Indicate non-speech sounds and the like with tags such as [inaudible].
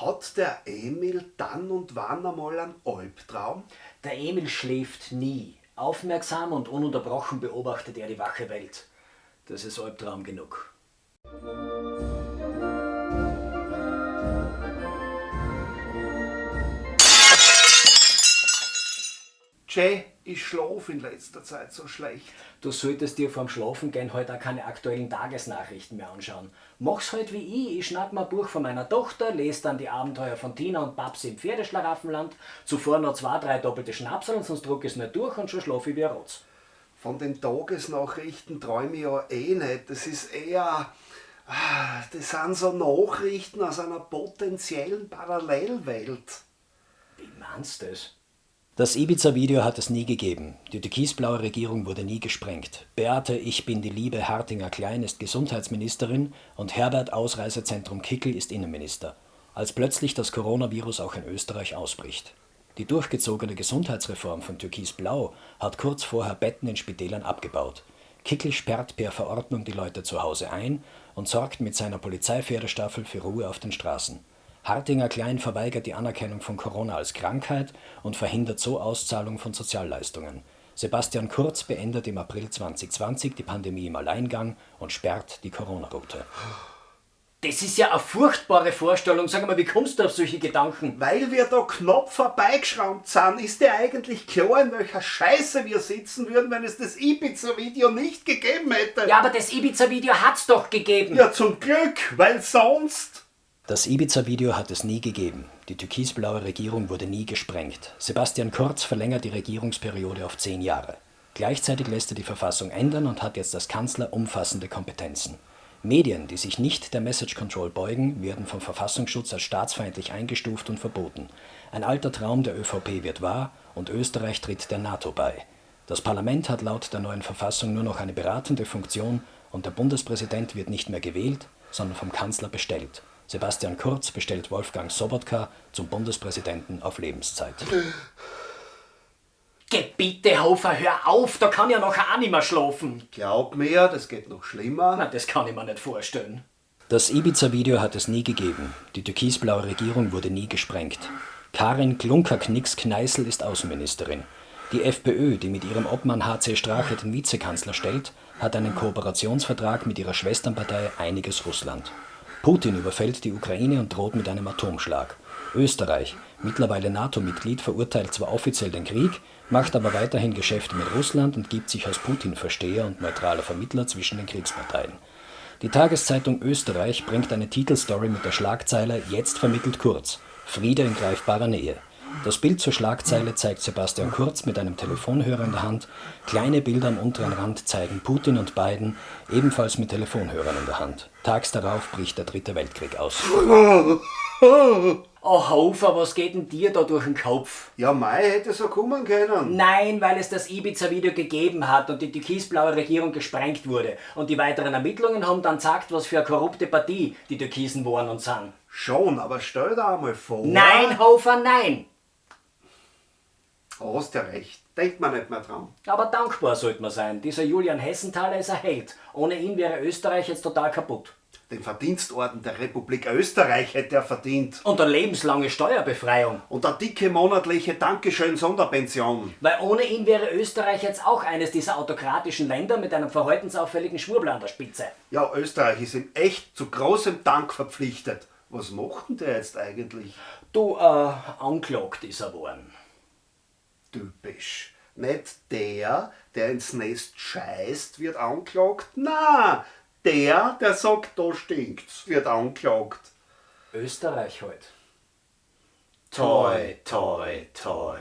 Hat der Emil dann und wann einmal einen Albtraum? Der Emil schläft nie. Aufmerksam und ununterbrochen beobachtet er die wache Welt. Das ist Albtraum genug. Jay, ich schlaf in letzter Zeit so schlecht. Du solltest dir vorm Schlafengehen heute auch keine aktuellen Tagesnachrichten mehr anschauen. Mach's halt wie ich. Ich schnapp mir ein Buch von meiner Tochter, lese dann die Abenteuer von Tina und Babsi im Pferdeschlaraffenland, zuvor noch zwei, drei doppelte Schnapseln, sonst druck ich es nicht durch und schon schlaf ich wie ein Rotz. Von den Tagesnachrichten träume ich ja eh nicht. Das ist eher. ah, Das sind so Nachrichten aus einer potenziellen Parallelwelt. Wie meinst du das? Das Ibiza-Video hat es nie gegeben. Die türkisblaue Regierung wurde nie gesprengt. Beate Ich bin die Liebe Hartinger Klein ist Gesundheitsministerin und Herbert Ausreisezentrum Kickel ist Innenminister. Als plötzlich das Coronavirus auch in Österreich ausbricht. Die durchgezogene Gesundheitsreform von Türkisblau hat kurz vorher Betten in Spitälern abgebaut. Kickel sperrt per Verordnung die Leute zu Hause ein und sorgt mit seiner Polizeipferdestaffel für Ruhe auf den Straßen. Hartinger Klein verweigert die Anerkennung von Corona als Krankheit und verhindert so Auszahlung von Sozialleistungen. Sebastian Kurz beendet im April 2020 die Pandemie im Alleingang und sperrt die Corona-Route. Das ist ja eine furchtbare Vorstellung. Sag mal, wie kommst du auf solche Gedanken? Weil wir da knapp vorbeigeschraubt sind, ist dir eigentlich klar, in welcher Scheiße wir sitzen würden, wenn es das Ibiza-Video nicht gegeben hätte? Ja, aber das Ibiza-Video hat's doch gegeben. ja, zum Glück, weil sonst. Das Ibiza-Video hat es nie gegeben. Die türkisblaue Regierung wurde nie gesprengt. Sebastian Kurz verlängert die Regierungsperiode auf zehn Jahre. Gleichzeitig lässt er die Verfassung ändern und hat jetzt als Kanzler umfassende Kompetenzen. Medien, die sich nicht der Message Control beugen, werden vom Verfassungsschutz als staatsfeindlich eingestuft und verboten. Ein alter Traum der ÖVP wird wahr und Österreich tritt der NATO bei. Das Parlament hat laut der neuen Verfassung nur noch eine beratende Funktion und der Bundespräsident wird nicht mehr gewählt, sondern vom Kanzler bestellt. Sebastian Kurz bestellt Wolfgang Sobotka zum Bundespräsidenten auf Lebenszeit. Geh bitte, Hofer, hör auf, da kann ja nachher auch nicht mehr schlafen. Glaub mir, das geht noch schlimmer. Na, das kann ich mir nicht vorstellen. Das Ibiza-Video hat es nie gegeben. Die türkisblaue Regierung wurde nie gesprengt. Karin Klunker-Knicks-Kneißl ist Außenministerin. Die FPÖ, die mit ihrem Obmann HC Strache den Vizekanzler stellt, hat einen Kooperationsvertrag mit ihrer Schwesternpartei Einiges Russland. Putin überfällt die Ukraine und droht mit einem Atomschlag. Österreich, mittlerweile NATO-Mitglied, verurteilt zwar offiziell den Krieg, macht aber weiterhin Geschäfte mit Russland und gibt sich als Putin-Versteher und neutraler Vermittler zwischen den Kriegsparteien. Die Tageszeitung Österreich bringt eine Titelstory mit der Schlagzeile Jetzt vermittelt Kurz. Friede in greifbarer Nähe. Das Bild zur Schlagzeile zeigt Sebastian Kurz mit einem Telefonhörer in der Hand. Kleine Bilder am unteren Rand zeigen Putin und Biden, ebenfalls mit Telefonhörern in der Hand. Tags darauf bricht der Dritte Weltkrieg aus. [laughs] Oh, Hofer, was geht denn dir da durch den Kopf? Ja, Mai hätte so kommen können. Nein, weil es das Ibiza-Video gegeben hat und die türkisblaue Regierung gesprengt wurde. Und die weiteren Ermittlungen haben dann gesagt, was für eine korrupte Partie die Türkisen waren und sind. Schon, aber stell dir einmal vor. Nein, Hofer, nein! Hast ja recht. Denkt man nicht mehr dran. Aber dankbar sollte man sein. Dieser Julian Hessenthaler ist ein Held. Ohne ihn wäre Österreich jetzt total kaputt. Den Verdienstorden der Republik Österreich hätte er verdient. Und eine lebenslange Steuerbefreiung. Und eine dicke monatliche Dankeschön-Sonderpension. Weil ohne ihn wäre Österreich jetzt auch eines dieser autokratischen Länder mit einem verhaltensauffälligen Schwurbel an der Spitze. Ja, Österreich ist ihm echt zu großem Dank verpflichtet. Was macht denn der jetzt eigentlich? Du, äh, anklagt ist er worden. Typisch. Nicht der, der ins Nest scheißt, wird anklagt. Na, der, der sagt, da stinkt's, wird anklagt. Österreich halt. Toi, toi, toi.